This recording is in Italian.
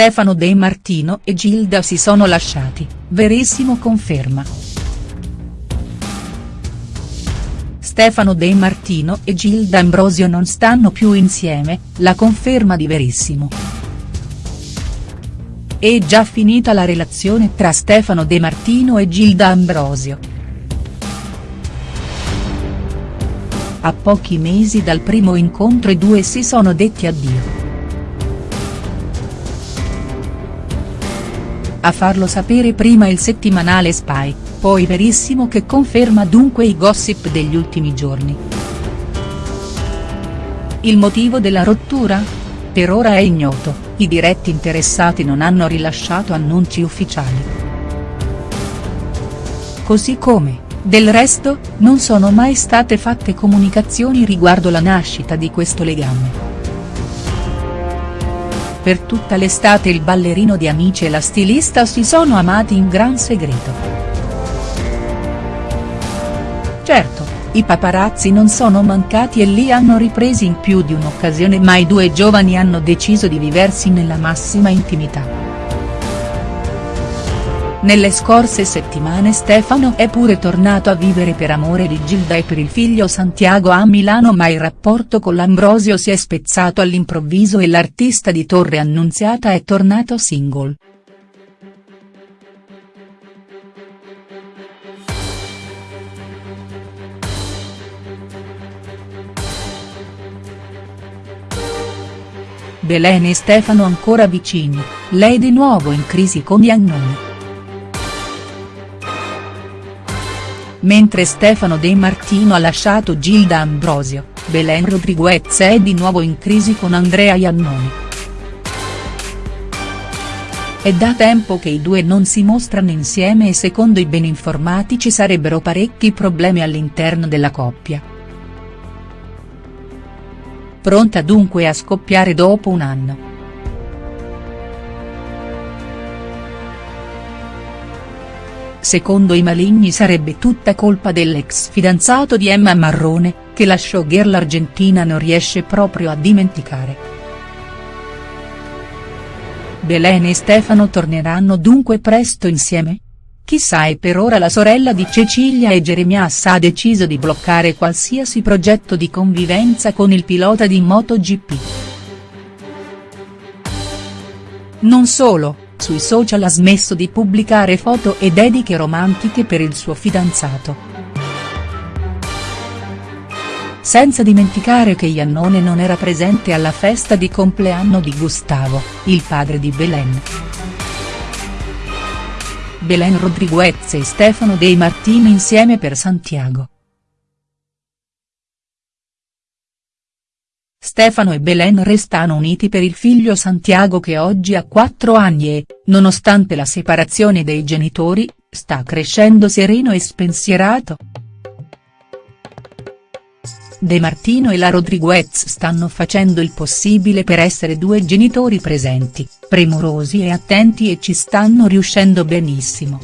Stefano De Martino e Gilda si sono lasciati, Verissimo conferma. Stefano De Martino e Gilda Ambrosio non stanno più insieme, la conferma di Verissimo. È già finita la relazione tra Stefano De Martino e Gilda Ambrosio. A pochi mesi dal primo incontro i due si sono detti addio. A farlo sapere prima il settimanale Spy, poi Verissimo che conferma dunque i gossip degli ultimi giorni. Il motivo della rottura? Per ora è ignoto, i diretti interessati non hanno rilasciato annunci ufficiali. Così come, del resto, non sono mai state fatte comunicazioni riguardo la nascita di questo legame. Per tutta l'estate il ballerino di Amici e la stilista si sono amati in gran segreto. Certo, i paparazzi non sono mancati e li hanno ripresi in più di un'occasione ma i due giovani hanno deciso di viversi nella massima intimità. Nelle scorse settimane Stefano è pure tornato a vivere per amore di Gilda e per il figlio Santiago a Milano ma il rapporto con l'Ambrosio si è spezzato all'improvviso e l'artista di Torre Annunziata è tornato single. Belen e Stefano ancora vicini, lei di nuovo in crisi con Iannone. Mentre Stefano De Martino ha lasciato Gilda Ambrosio, Belen Rodriguez è di nuovo in crisi con Andrea Iannoni. È da tempo che i due non si mostrano insieme e secondo i ben informati ci sarebbero parecchi problemi all'interno della coppia. Pronta dunque a scoppiare dopo un anno. Secondo i maligni sarebbe tutta colpa dell'ex fidanzato di Emma Marrone, che la showgirl argentina non riesce proprio a dimenticare. Belen e Stefano torneranno dunque presto insieme? Chissà e per ora la sorella di Cecilia e Jeremias ha deciso di bloccare qualsiasi progetto di convivenza con il pilota di MotoGP. Non solo, sui social ha smesso di pubblicare foto e dediche romantiche per il suo fidanzato. Senza dimenticare che Iannone non era presente alla festa di compleanno di Gustavo, il padre di Belen. Belen Rodriguez e Stefano De Martino insieme per Santiago. Stefano e Belen restano uniti per il figlio Santiago che oggi ha 4 anni e, nonostante la separazione dei genitori, sta crescendo sereno e spensierato. De Martino e la Rodriguez stanno facendo il possibile per essere due genitori presenti, premurosi e attenti e ci stanno riuscendo benissimo.